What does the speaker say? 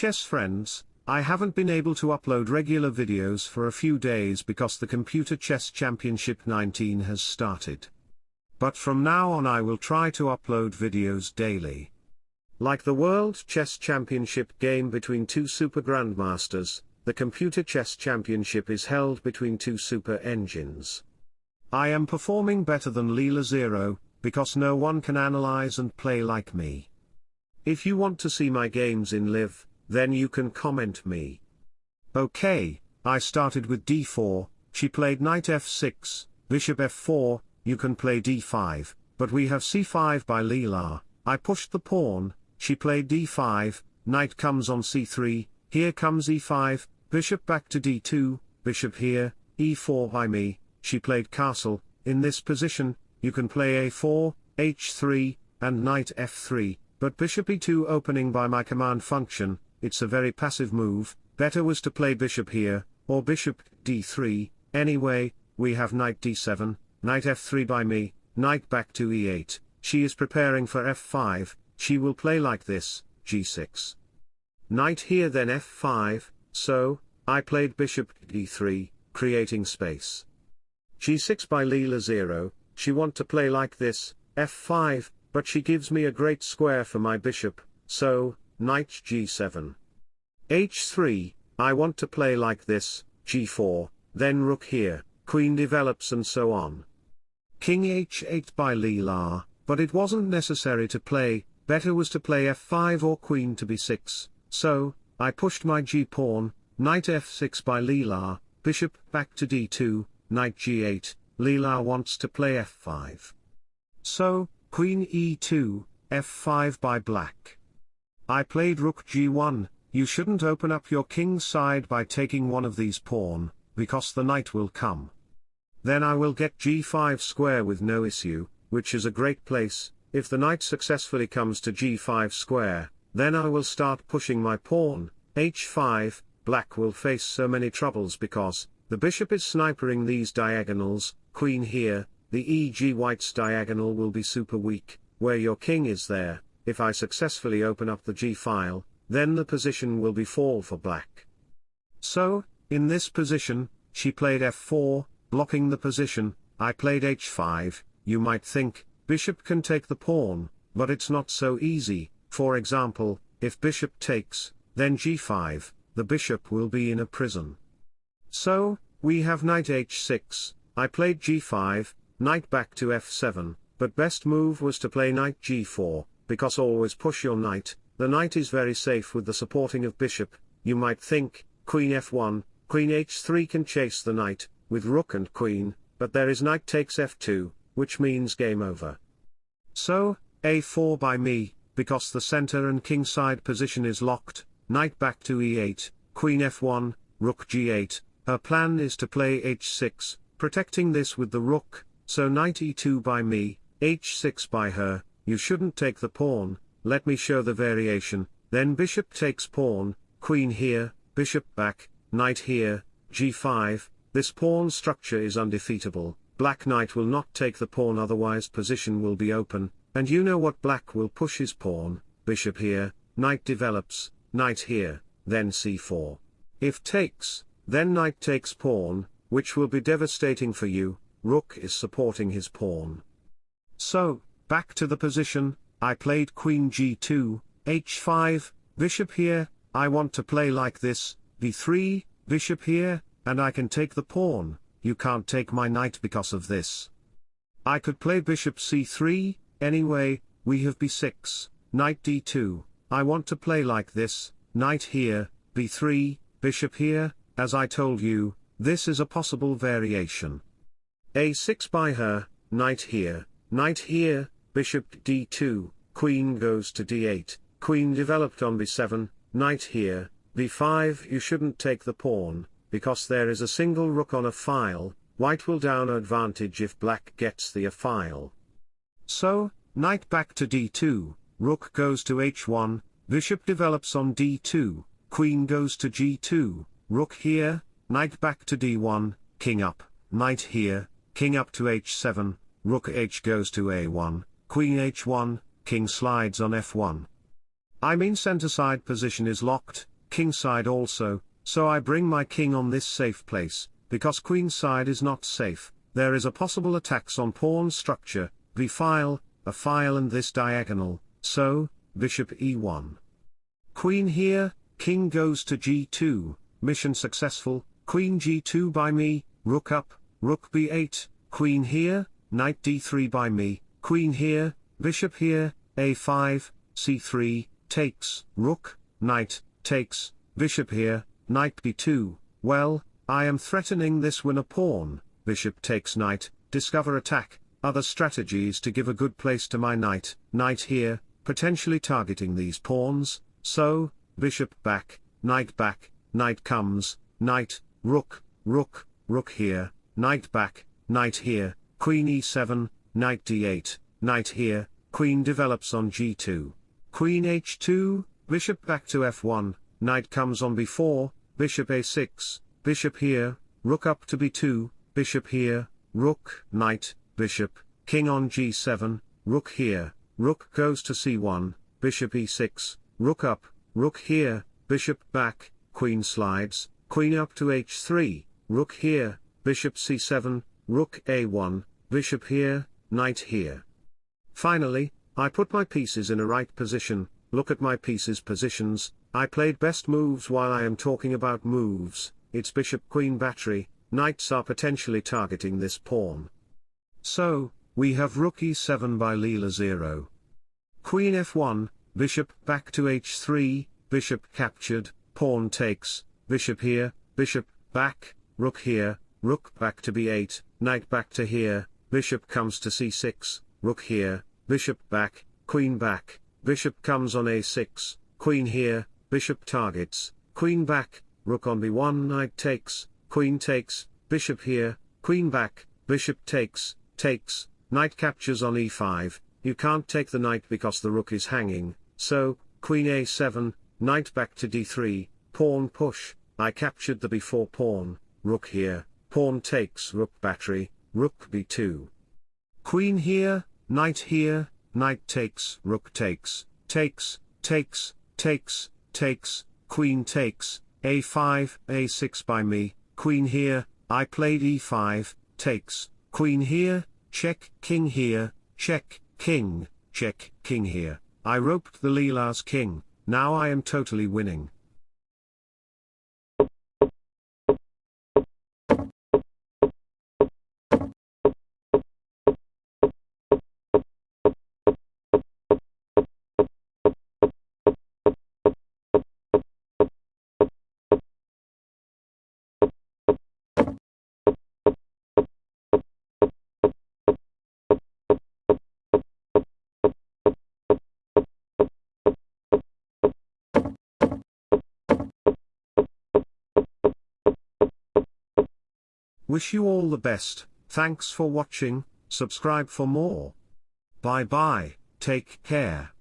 chess friends, I haven't been able to upload regular videos for a few days because the Computer Chess Championship 19 has started. But from now on I will try to upload videos daily. Like the World Chess Championship game between two super grandmasters, the Computer Chess Championship is held between two super engines. I am performing better than Leela Zero, because no one can analyze and play like me. If you want to see my games in live, then you can comment me. Okay, I started with d4, she played knight f6, bishop f4, you can play d5, but we have c5 by Leela, I pushed the pawn, she played d5, knight comes on c3, here comes e5, bishop back to d2, bishop here, e4 by me, she played castle, in this position, you can play a4, h3, and knight f3, but bishop e2 opening by my command function, it's a very passive move, better was to play bishop here, or bishop d3, anyway, we have knight d7, knight f3 by me, knight back to e8, she is preparing for f5, she will play like this, g6. Knight here then f5, so, I played bishop d3, creating space. g6 by Leela Zero, she want to play like this, f5, but she gives me a great square for my bishop, so, knight g7. H3, I want to play like this, g4, then rook here, queen develops and so on. King h8 by Leela, but it wasn't necessary to play, better was to play f5 or queen to b6, so, I pushed my g-pawn, knight f6 by Leela, bishop back to d2, knight g8, Leela wants to play f5. So, queen e2, f5 by black. I played rook g1, you shouldn't open up your king's side by taking one of these pawn, because the knight will come. Then I will get g5 square with no issue, which is a great place, if the knight successfully comes to g5 square, then I will start pushing my pawn, h5, black will face so many troubles because, the bishop is snipering these diagonals, queen here, the e.g. white's diagonal will be super weak, where your king is there, if I successfully open up the g-file, then the position will be fall for black. So, in this position, she played f4, blocking the position, I played h5, you might think, bishop can take the pawn, but it's not so easy, for example, if bishop takes, then g5, the bishop will be in a prison. So, we have knight h6, I played g5, knight back to f7, but best move was to play knight g4, because always push your knight, the knight is very safe with the supporting of bishop, you might think, queen f1, queen h3 can chase the knight, with rook and queen, but there is knight takes f2, which means game over. So, a4 by me, because the center and king side position is locked, knight back to e8, queen f1, rook g8, her plan is to play h6, protecting this with the rook, so knight e2 by me, h6 by her, you shouldn't take the pawn, let me show the variation, then bishop takes pawn, queen here, bishop back, knight here, g5, this pawn structure is undefeatable, black knight will not take the pawn otherwise position will be open, and you know what black will push his pawn, bishop here, knight develops, knight here, then c4. If takes, then knight takes pawn, which will be devastating for you, rook is supporting his pawn. So, back to the position, I played queen g2, h5, bishop here, I want to play like this, b3, bishop here, and I can take the pawn, you can't take my knight because of this. I could play bishop c3, anyway, we have b6, knight d2, I want to play like this, knight here, b3, bishop here, as I told you, this is a possible variation. a6 by her, knight here, knight here, bishop d2, queen goes to d8, queen developed on b7, knight here, b5 you shouldn't take the pawn, because there is a single rook on a file, white will down advantage if black gets the a file. So, knight back to d2, rook goes to h1, bishop develops on d2, queen goes to g2, rook here, Knight back to d1, king up, knight here, king up to h7, rook h goes to a1, queen h1, king slides on f1. I mean center side position is locked, king side also, so I bring my king on this safe place, because queen side is not safe, there is a possible attacks on pawn structure, b file, a file and this diagonal, so, bishop e1. Queen here, king goes to g2, mission successful, queen g2 by me, rook up, rook b8, queen here, knight d3 by me, queen here, bishop here, a5, c3, takes, rook, knight, takes, bishop here, knight b2, well, I am threatening this win a pawn, bishop takes knight, discover attack, other strategies to give a good place to my knight, knight here, potentially targeting these pawns, so, bishop back, knight back, knight comes, knight, rook, rook, rook here, knight back, knight here, queen e7, knight d8, knight here, queen develops on g2, queen h2, bishop back to f1, knight comes on b4, bishop a6, bishop here, rook up to b2, bishop here, rook, knight, bishop, king on g7, rook here, rook goes to c1, bishop e6, rook up, rook here, bishop back, queen slides, queen up to h3, rook here, bishop c7, rook a1, bishop here, knight here. Finally, I put my pieces in a right position, look at my pieces positions, I played best moves while I am talking about moves, it's bishop queen battery, knights are potentially targeting this pawn. So, we have rook e7 by Leela Zero. Queen f1, bishop back to h3, bishop captured, pawn takes, bishop here, bishop back, rook here, rook back to b8, knight back to here, bishop comes to c6, rook here, bishop back, queen back, bishop comes on a6, queen here, bishop targets, queen back, rook on b1 knight takes, queen takes, bishop here, queen back, bishop takes, takes, knight captures on e5, you can't take the knight because the rook is hanging, so, queen a7, knight back to d3, pawn push, I captured the b4 pawn, rook here, pawn takes rook battery, rook b2. Queen here, knight here, knight takes, rook takes, takes, takes, takes, takes, queen takes, a5, a6 by me, queen here, I played e5, takes, queen here, check, king here, check, king, check, king here, I roped the Leela's king, now I am totally winning. Wish you all the best, thanks for watching, subscribe for more. Bye bye, take care.